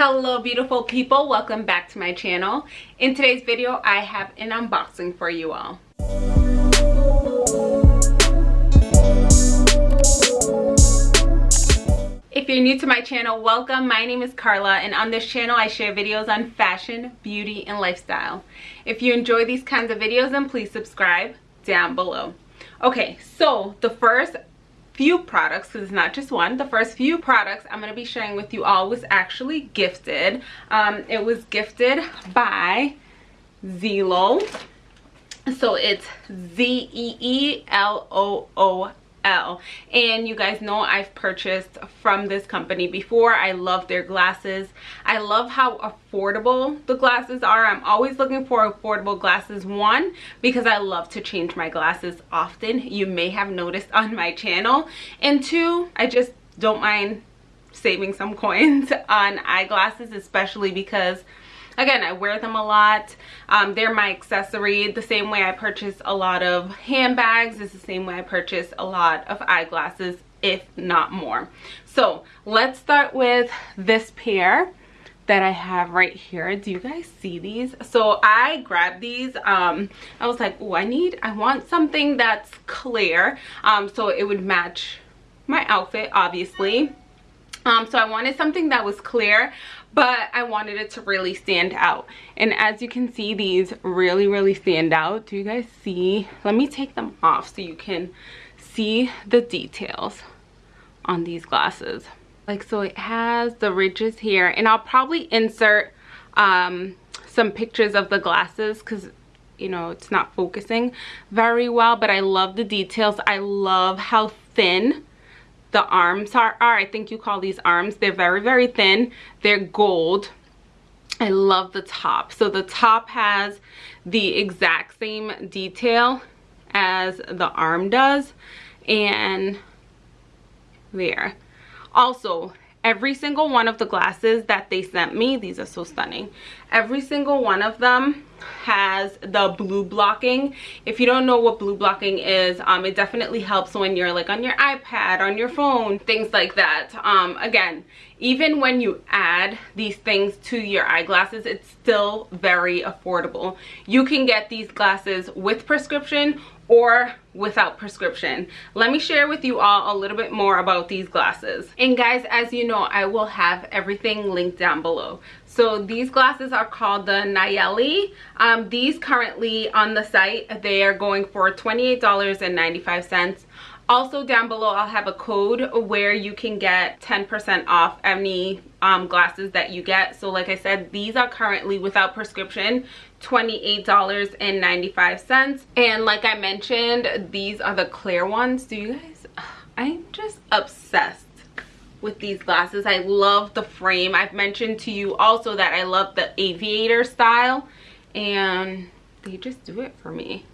hello beautiful people. Welcome back to my channel. In today's video i have an unboxing for you all. If you're new to my channel welcome. My name is carla and on this channel i share videos on fashion beauty and lifestyle. If you enjoy these kinds of videos then please subscribe down below. Okay so the first few products because it's not just one. The first few products i'm going to be sharing with you all was actually gifted. Um, it was gifted by Zeelool so it's z-e-e-l-o-o L. And you guys know I've purchased from this company before. I love their glasses. I love how affordable the glasses are. I'm always looking for affordable glasses. One, because I love to change my glasses often. You may have noticed on my channel. And two, I just don't mind saving some coins on eyeglasses, especially because again i wear them a lot um, they're my accessory the same way i purchase a lot of handbags is the same way i purchase a lot of eyeglasses if not more so let's start with this pair that I have right here. Do you guys see these? So I grabbed these. Um, I was like, oh, I need, I want something that's clear. Um, so it would match my outfit, obviously. Um, so I wanted something that was clear but I wanted it to really stand out. And as you can see, these really, really stand out. Do you guys see? Let me take them off so you can see the details on these glasses. Like, so it has the ridges here. And I'll probably insert um, some pictures of the glasses because you know it's not focusing very well but i love the details i love how thin the arms are, are i think you call these arms they're very very thin they're gold. I love the top. So the top has the exact same detail as the arm does. And there. Also every single one of the glasses that they sent me these are so stunning. Every single one of them has the blue blocking. If you don't know what blue blocking is um it definitely helps when you're like on your ipad on your phone things like that. Um again even when you add these things to your eyeglasses it's still very affordable. You can get these glasses with prescription or without prescription. Let me share with you all a little bit more about these glasses. And guys as you know i will have everything linked down below. So these glasses are called the Nayeli. Um, these currently on the site they are going for 28 dollars and 95 cents. Also down below i'll have a code where you can get 10 percent off any um, glasses that you get. So like i said these are currently without prescription $28.95 and like i mentioned these are the clear ones. Do you guys i'm just obsessed with these glasses. I love the frame. I've mentioned to you also that i love the aviator style and they just do it for me.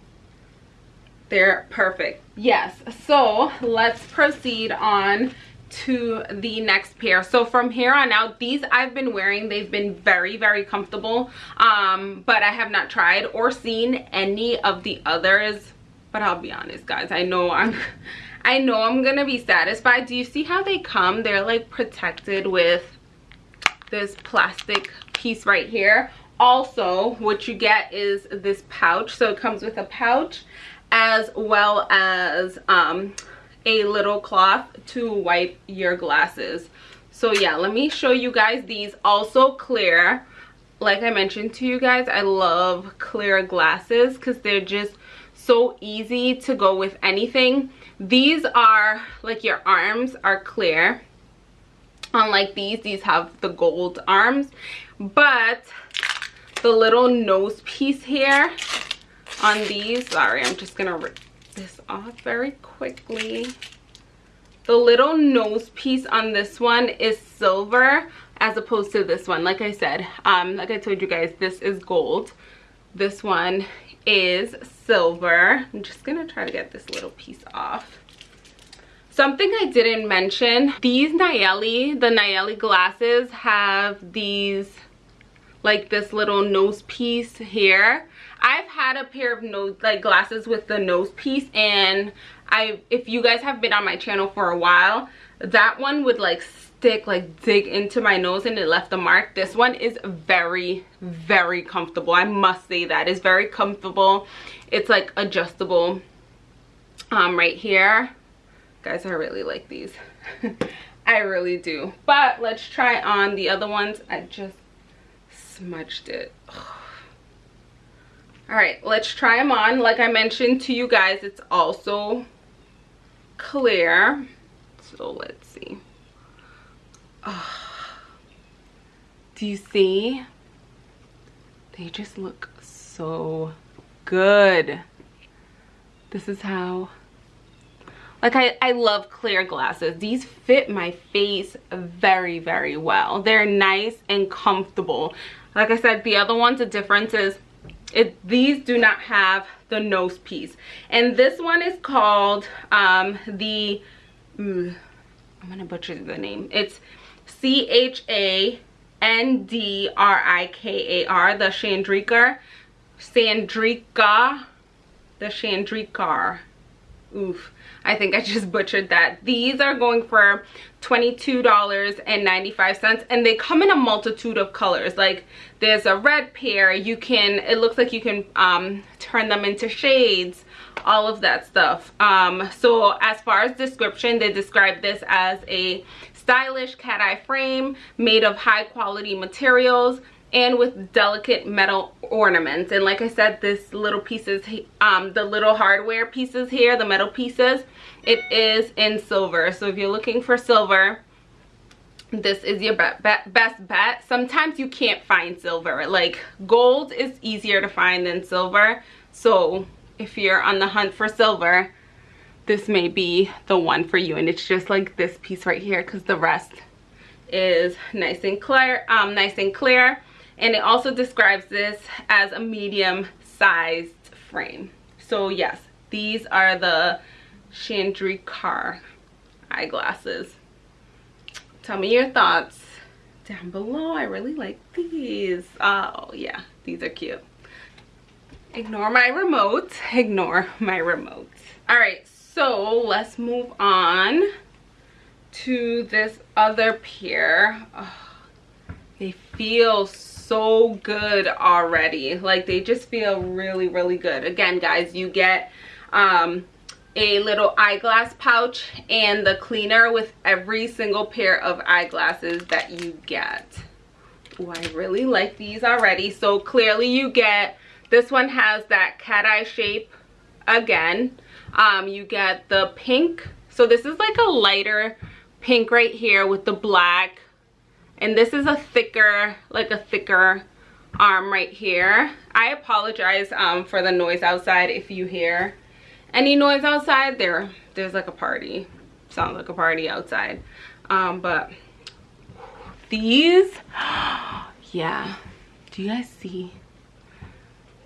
They're perfect. Yes so let's proceed on to the next pair. So from here on out these i've been wearing they've been very very comfortable. Um but i have not tried or seen any of the others. But i'll be honest guys i know i'm i know i'm gonna be satisfied. Do you see how they come? They're like protected with this plastic piece right here. Also what you get is this pouch. So it comes with a pouch as well as um, a little cloth to wipe your glasses. So yeah, let me show you guys these also clear. Like I mentioned to you guys, I love clear glasses because they're just so easy to go with anything. These are like your arms are clear. Unlike these, these have the gold arms. But the little nose piece here on these sorry i'm just gonna rip this off very quickly. The little nose piece on this one is silver as opposed to this one. Like i said um like i told you guys this is gold. This one is silver. I'm just gonna try to get this little piece off. Something i didn't mention these Nayeli the Nayeli glasses have these like this little nose piece here I've had a pair of nose like glasses with the nose piece and I if you guys have been on my channel for a while that one would like stick like dig into my nose and it left a mark this one is very very comfortable i must say that is very comfortable it's like adjustable um right here guys i really like these i really do but let's try on the other ones i just smudged it all right let's try them on. Like i mentioned to you guys it's also clear. So let's see. Oh. do you see? They just look so good. This is how like I, I love clear glasses. These fit my face very very well. They're nice and comfortable. Like i said the other ones the difference is it these do not have the nose piece. And this one is called um the i'm gonna butcher the name. It's c-h-a-n-d-r-i-k-a-r the chandrika sandrika the chandrikar oof I think I just butchered that. These are going for $22.95 and they come in a multitude of colors. Like there's a red pair, you can, it looks like you can um, turn them into shades, all of that stuff. Um, so as far as description, they describe this as a stylish cat eye frame made of high quality materials and with delicate metal ornaments. And like i said this little pieces um the little hardware pieces here the metal pieces it is in silver. So if you're looking for silver this is your be be best bet. Sometimes you can't find silver. Like gold is easier to find than silver. So if you're on the hunt for silver this may be the one for you. And it's just like this piece right here because the rest is nice and clear um nice and clear and it also describes this as a medium sized frame. So yes these are the Chandrikar eyeglasses. Tell me your thoughts down below. I really like these. Oh yeah these are cute. Ignore my remote. Ignore my remote. All right so let's move on to this other pair. Oh, they feel so good already. Like they just feel really really good. Again guys you get um a little eyeglass pouch and the cleaner with every single pair of eyeglasses that you get. Ooh, i really like these already. So clearly you get this one has that cat eye shape again. Um you get the pink. So this is like a lighter pink right here with the black and this is a thicker like a thicker arm right here. I apologize um, for the noise outside if you hear any noise outside. There there's like a party. Sounds like a party outside. Um, but these yeah. Do you guys see?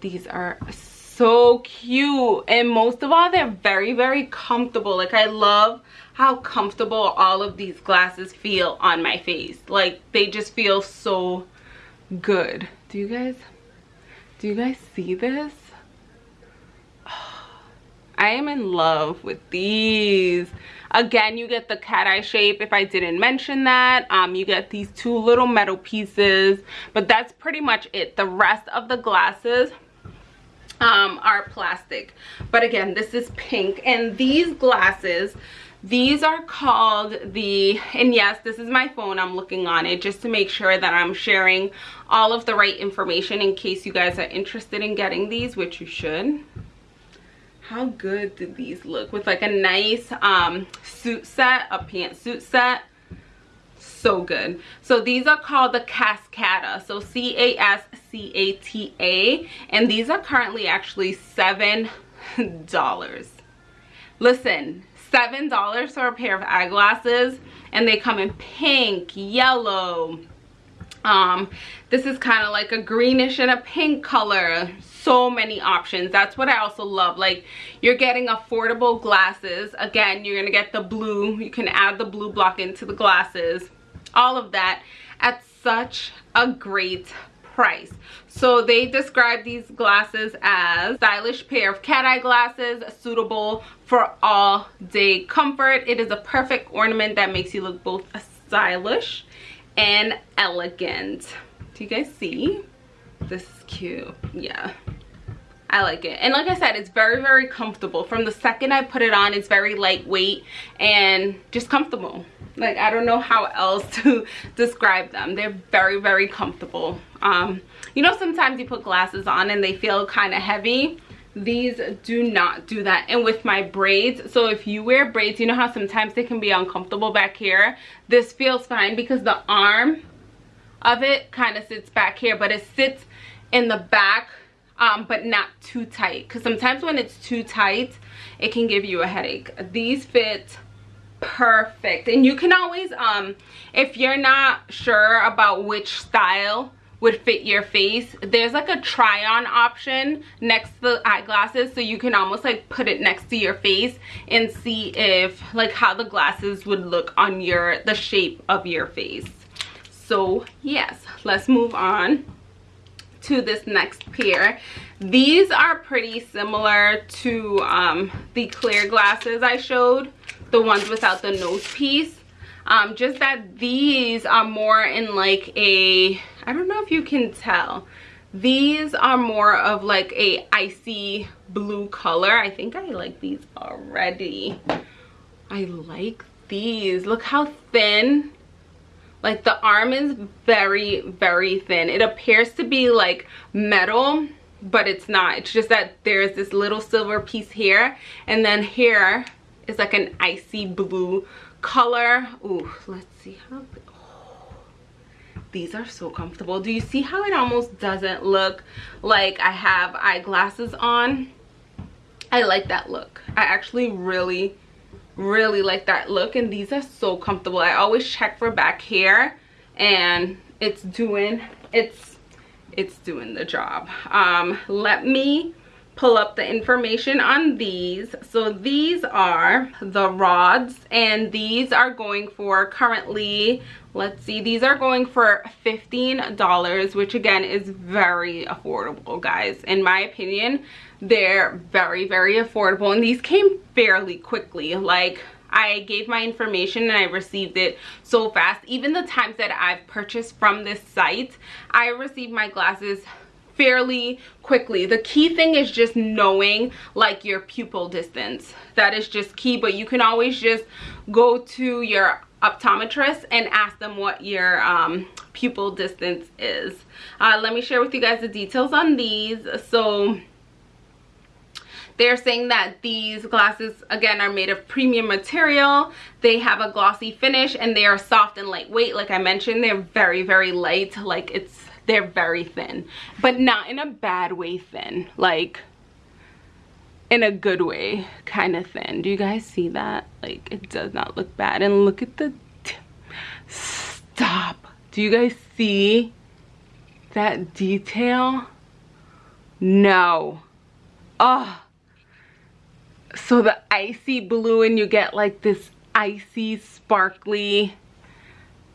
These are so cute. And most of all they're very very comfortable. Like i love how comfortable all of these glasses feel on my face like they just feel so good do you guys do you guys see this I am in love with these. Again, you get the cat eye shape if I didn't mention that. Um, you get these two little metal pieces, but that's pretty much it. The rest of the glasses um, are plastic. But again, this is pink. And these glasses, these are called the, and yes, this is my phone. I'm looking on it just to make sure that I'm sharing all of the right information in case you guys are interested in getting these, which you should. How good did these look? With like a nice um suit set a pantsuit set. So good. So these are called the cascata so c-a-s-c-a-t-a and these are currently actually seven dollars. Listen seven dollars for a pair of eyeglasses and they come in pink yellow. Um this is kind of like a greenish and a pink color. So many options. That's what i also love. Like you're getting affordable glasses. Again you're gonna get the blue. You can add the blue block into the glasses. All of that at such a great price so they describe these glasses as stylish pair of cat eye glasses suitable for all day comfort it is a perfect ornament that makes you look both stylish and elegant do you guys see this is cute yeah I like it. And like I said, it's very, very comfortable. From the second I put it on, it's very lightweight and just comfortable. Like, I don't know how else to describe them. They're very, very comfortable. Um, you know, sometimes you put glasses on and they feel kind of heavy. These do not do that. And with my braids, so if you wear braids, you know how sometimes they can be uncomfortable back here? This feels fine because the arm of it kind of sits back here, but it sits in the back um, but not too tight because sometimes when it's too tight it can give you a headache these fit perfect and you can always um if you're not sure about which style would fit your face. There's like a try on option next to the eyeglasses so you can almost like put it next to your face and see if like how the glasses would look on your the shape of your face. So yes let's move on to this next pair. These are pretty similar to um, the clear glasses i showed the ones without the nose piece um, just that these are more in like a i don't know if you can tell. These are more of like a icy blue color. I think i like these already. I like these. Look how thin. Like the arm is very very thin. It appears to be like metal but it's not. It's just that there's this little silver piece here and then here is like an icy blue color. Ooh, let's see how oh, these are so comfortable. Do you see how it almost doesn't look like i have eyeglasses on? I like that look. I actually really really like that look and these are so comfortable. I always check for back hair and it's doing it's it's doing the job. Um let me pull up the information on these. So these are the rods and these are going for currently let's see these are going for 15 dollars which again is very affordable guys. In my opinion they're very very affordable and these came fairly quickly. Like I gave my information and I received it so fast. Even the times that I've purchased from this site, I received my glasses fairly quickly. The key thing is just knowing like your pupil distance. That is just key, but you can always just go to your optometrist and ask them what your um, pupil distance is. Uh, let me share with you guys the details on these. So they're saying that these glasses, again, are made of premium material. They have a glossy finish and they are soft and lightweight. Like I mentioned, they're very, very light. Like it's, they're very thin, but not in a bad way thin. Like in a good way kind of thin. Do you guys see that? Like it does not look bad. And look at the, stop. Do you guys see that detail? No. Oh so the icy blue and you get like this icy sparkly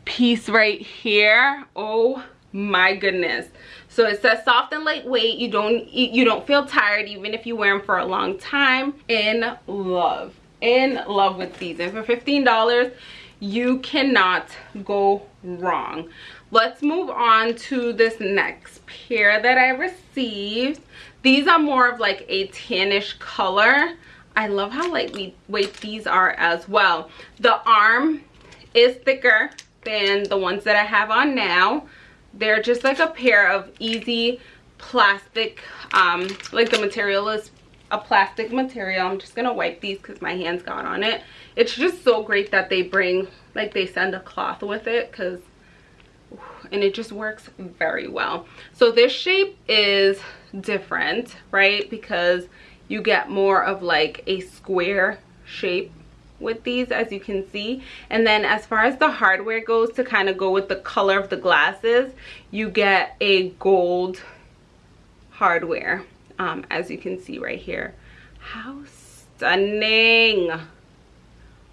piece right here oh my goodness. So it says soft and lightweight. You don't you don't feel tired even if you wear them for a long time. In love. In love with these. And for 15 dollars you cannot go wrong. Let's move on to this next pair that i received. These are more of like a tannish color. I love how lightweight these are as well. The arm is thicker than the ones that I have on now. They're just like a pair of easy plastic, um, like the material is a plastic material. I'm just to wipe these because my hands got on it. It's just so great that they bring, like they send a cloth with it because and it just works very well so this shape is different right because you get more of like a square shape with these as you can see. And then as far as the hardware goes to kind of go with the color of the glasses you get a gold hardware um, as you can see right here. How stunning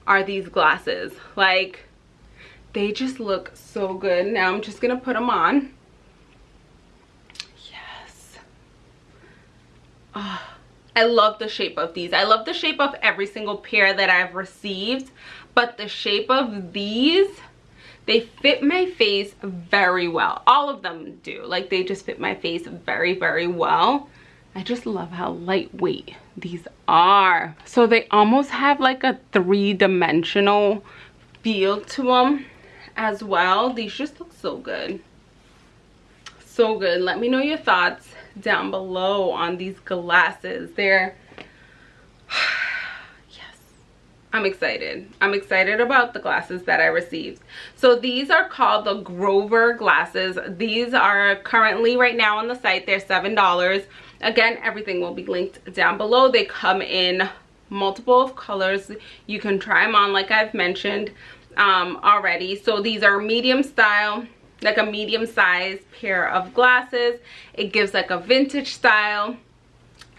are these glasses? Like they just look so good. Now i'm just gonna put them on. Yes. Oh I love the shape of these. I love the shape of every single pair that I've received, but the shape of these, they fit my face very well all of them do like they just fit my face very very well I just love how lightweight these are. So they almost have like a three-dimensional feel to them as well. These just look so good. So good. Let me know your thoughts down below on these glasses. They're yes, I'm excited. I'm excited about the glasses that I received. So these are called the Grover glasses. These are currently right now on the site. They're $7. Again, everything will be linked down below. They come in multiple colors. You can try them on like I've mentioned um, already. So these are medium style like a medium sized pair of glasses. It gives like a vintage style.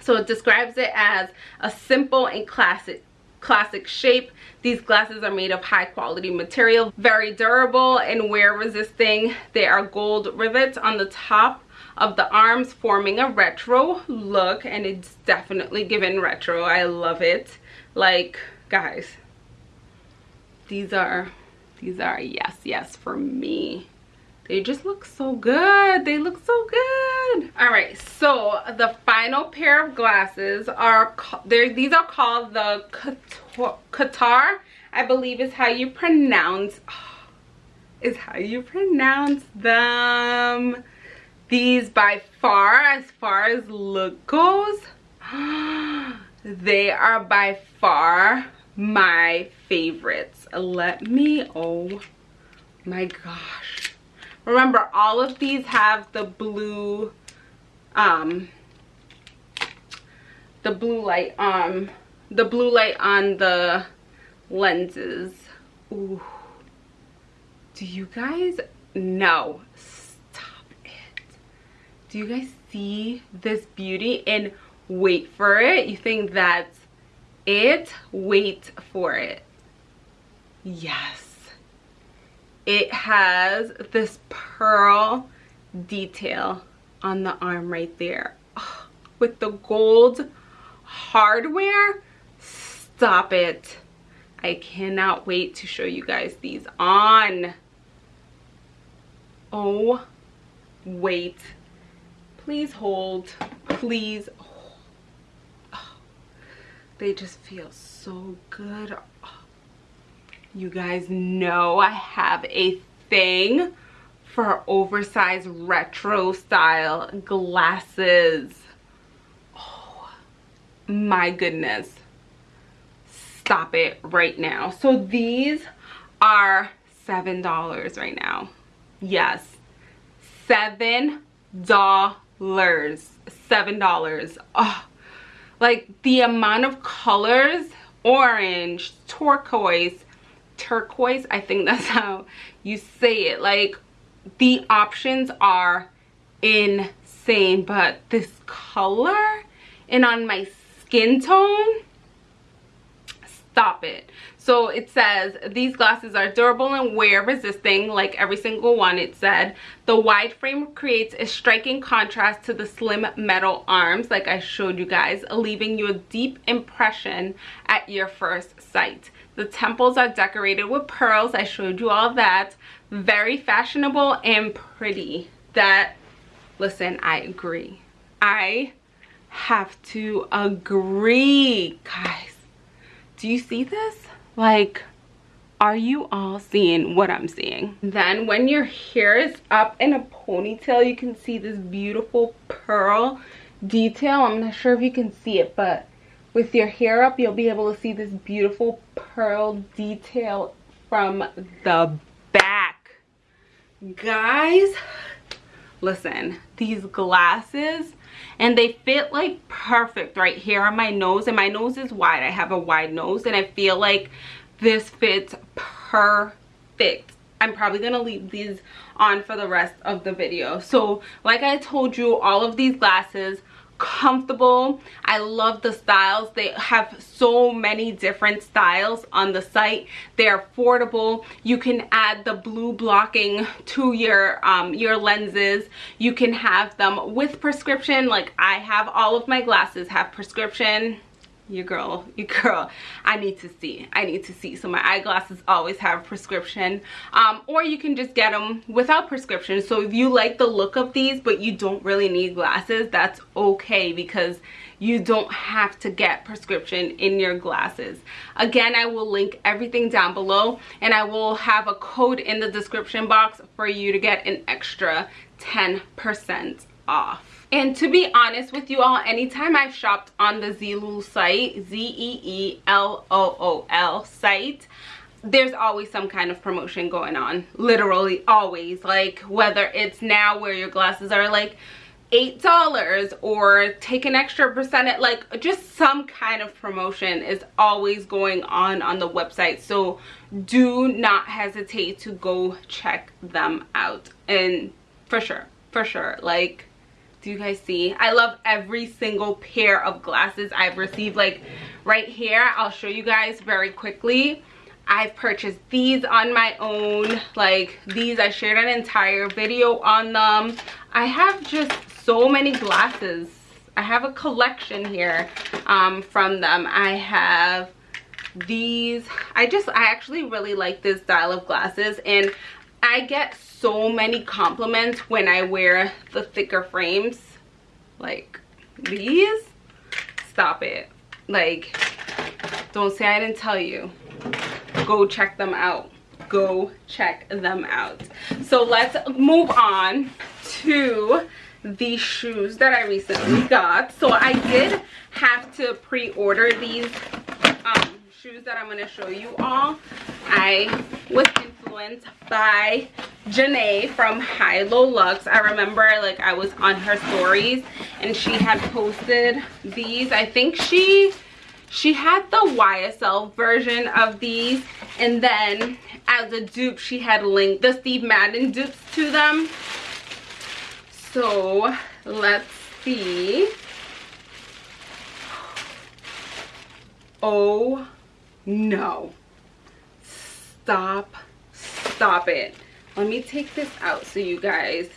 So it describes it as a simple and classic classic shape. These glasses are made of high quality material, very durable and wear resisting. They are gold rivets on the top of the arms forming a retro look and it's definitely given retro. I love it. Like guys, these are, these are yes, yes for me they just look so good. They look so good. All right so the final pair of glasses are these are called the qatar i believe is how you pronounce is how you pronounce them. These by far as far as look goes they are by far my favorites. Let me oh my gosh Remember, all of these have the blue, um, the blue light, um, the blue light on the lenses. Ooh. Do you guys know? Stop it. Do you guys see this beauty? And wait for it. You think that's it? Wait for it. Yes it has this pearl detail on the arm right there. Oh, with the gold hardware? Stop it. I cannot wait to show you guys these on. Oh wait. Please hold. Please. Oh, they just feel so good you guys know I have a thing for oversized retro style glasses. Oh my goodness. Stop it right now. So these are $7 right now. Yes, $7. $7. Oh, like the amount of colors, orange, turquoise, turquoise i think that's how you say it. Like the options are insane but this color and on my skin tone stop it so it says these glasses are durable and wear resisting like every single one it said the wide frame creates a striking contrast to the slim metal arms like i showed you guys leaving you a deep impression at your first sight the temples are decorated with pearls. I showed you all that. Very fashionable and pretty. That, listen, I agree. I have to agree. Guys, do you see this? Like, are you all seeing what I'm seeing? Then when your hair is up in a ponytail, you can see this beautiful pearl detail. I'm not sure if you can see it, but with your hair up you'll be able to see this beautiful pearl detail from the back guys listen these glasses and they fit like perfect right here on my nose and my nose is wide. I have a wide nose and i feel like this fits perfect. I'm probably gonna leave these on for the rest of the video. So like i told you all of these glasses comfortable. I love the styles. They have so many different styles on the site. They're affordable. You can add the blue blocking to your um your lenses. You can have them with prescription. Like i have all of my glasses have prescription your girl your girl. I need to see. I need to see. So my eyeglasses always have prescription. Um, or you can just get them without prescription. So if you like the look of these but you don't really need glasses that's okay because you don't have to get prescription in your glasses. Again i will link everything down below and i will have a code in the description box for you to get an extra 10 percent off and to be honest with you all, anytime I've shopped on the Zeelool site, Z-E-E-L-O-O-L site, there's always some kind of promotion going on. Literally always. Like whether it's now where your glasses are like $8 or take an extra percent, like just some kind of promotion is always going on on the website. So do not hesitate to go check them out. And for sure, for sure, like do you guys see? I love every single pair of glasses i've received. Like right here i'll show you guys very quickly. I've purchased these on my own. Like these i shared an entire video on them. I have just so many glasses. I have a collection here um, from them. I have these. I just i actually really like this style of glasses and I get so many compliments when I wear the thicker frames. Like these, stop it. Like, don't say I didn't tell you. Go check them out. Go check them out. So let's move on to the shoes that I recently got. So I did have to pre-order these um, shoes that I'm going to show you all. I was by Janae from High Low Lux. I remember like I was on her stories and she had posted these. I think she she had the YSL version of these and then as a dupe she had linked the Steve Madden dupes to them. So let's see. Oh no. Stop stop it. Let me take this out so you guys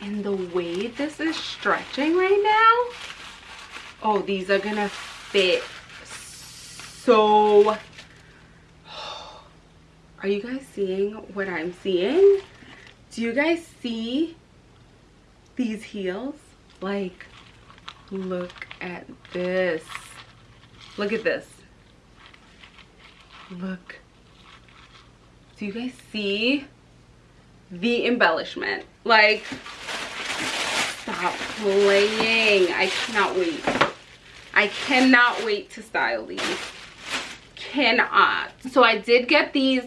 and the way this is stretching right now oh these are gonna fit so are you guys seeing what i'm seeing? Do you guys see these heels? Like look at this. Look at this look. Do you guys see the embellishment? Like stop playing. I cannot wait. I cannot wait to style these. Cannot. So i did get these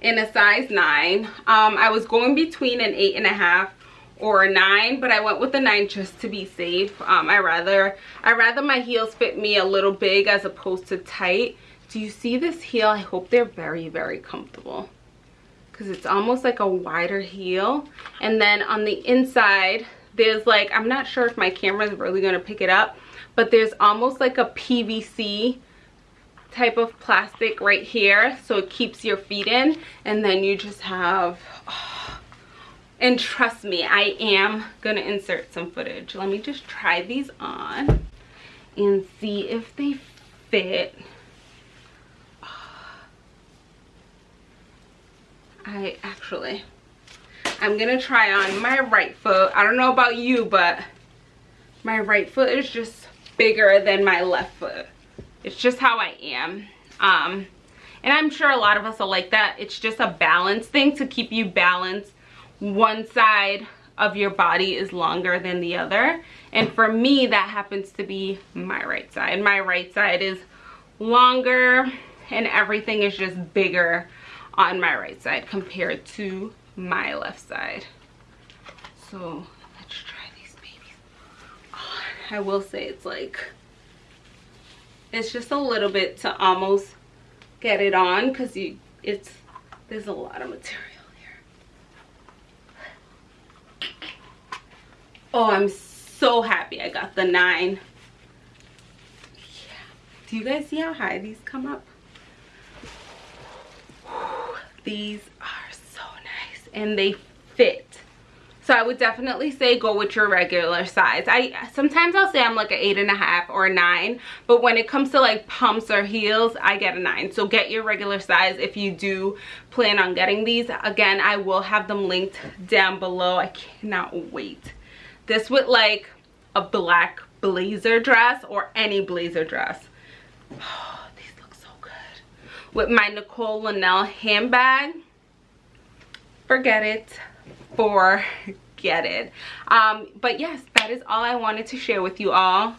in a size nine. Um i was going between an eight and a half or a nine but i went with the nine just to be safe. Um i rather i rather my heels fit me a little big as opposed to tight do you see this heel? I hope they're very very comfortable. Because it's almost like a wider heel. And then on the inside there's like i'm not sure if my camera is really going to pick it up but there's almost like a pvc type of plastic right here so it keeps your feet in. And then you just have oh, and trust me i am gonna insert some footage. Let me just try these on and see if they fit I actually, I'm gonna try on my right foot. I don't know about you, but my right foot is just bigger than my left foot. It's just how I am. Um, and I'm sure a lot of us are like that. It's just a balance thing to keep you balanced. One side of your body is longer than the other. And for me, that happens to be my right side. My right side is longer and everything is just bigger on my right side compared to my left side. So let's try these babies on. I will say it's like, it's just a little bit to almost get it on because you, it's, there's a lot of material here. Oh, I'm so happy I got the nine. Yeah. Do you guys see how high these come up? These are so nice and they fit. So i would definitely say go with your regular size. I sometimes i'll say i'm like an eight and a half or a nine but when it comes to like pumps or heels i get a nine. So get your regular size if you do plan on getting these. Again i will have them linked down below. I cannot wait. This with like a black blazer dress or any blazer dress oh, these look so good with my nicole linnell handbag forget it forget it um but yes that is all i wanted to share with you all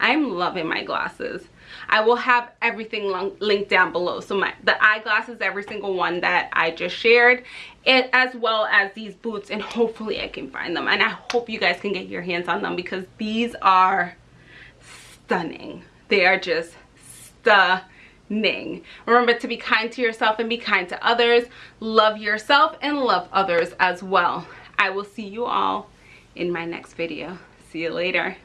i'm loving my glasses I will have everything linked down below. So my the eyeglasses, every single one that I just shared, it as well as these boots, and hopefully I can find them. And I hope you guys can get your hands on them because these are stunning. They are just stunning. Remember to be kind to yourself and be kind to others. Love yourself and love others as well. I will see you all in my next video. See you later.